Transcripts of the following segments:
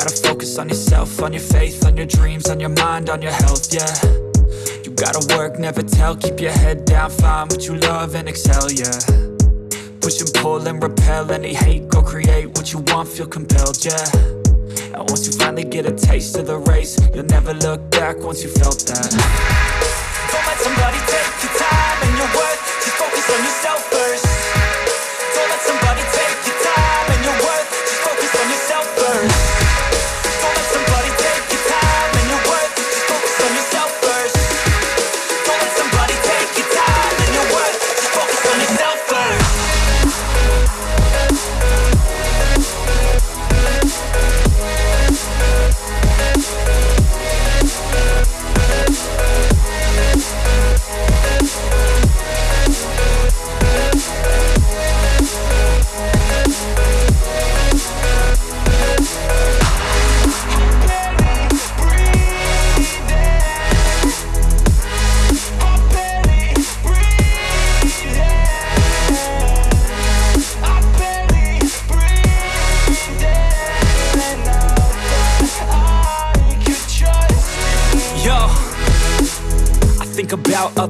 focus on yourself, on your faith, on your dreams, on your mind, on your health, yeah. You gotta work, never tell, keep your head down, find what you love and excel, yeah. Push and pull and repel any hate, go create what you want, feel compelled, yeah. And once you finally get a taste of the race, you'll never look back once you felt that. Don't let somebody take your time and your worth,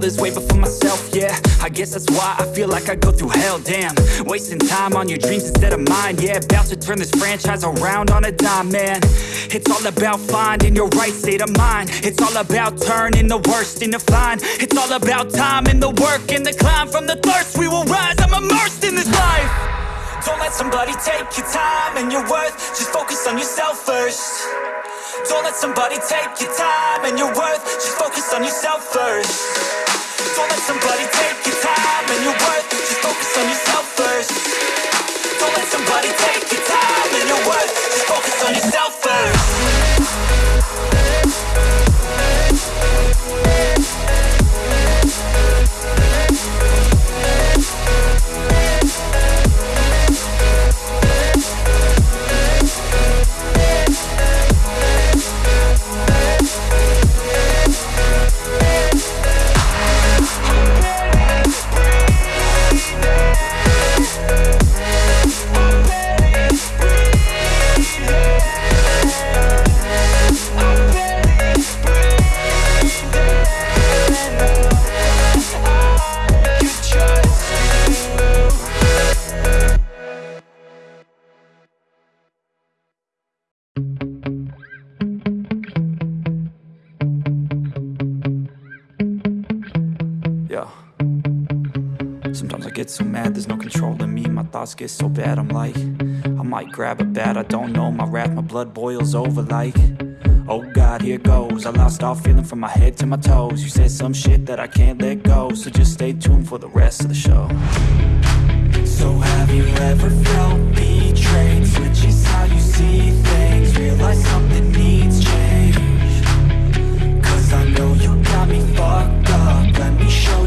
others way before myself, yeah. I guess that's why I feel like I go through hell, damn. Wasting time on your dreams instead of mine, yeah. About to turn this franchise around on a dime, man. It's all about finding your right state of mind. It's all about turning the worst into fine. It's all about time and the work and the climb. From the thirst we will rise, I'm immersed in this life. Don't let somebody take your time and your worth. Just focus on yourself first. Don't let somebody take your time and your worth. Just focus on yourself first Don't let somebody take your time and your worth. Just focus on yourself first. Don't let somebody take your time and your worth. Just focus on yourself first thoughts get so bad, I'm like, I might grab a bat, I don't know. My wrath, my blood boils over like, oh God, here goes. I lost all feeling from my head to my toes. You said some shit that I can't let go, so just stay tuned for the rest of the show. So have you ever felt betrayed? Switches how you see things, realize something needs change. Cause I know you got me fucked up Let me show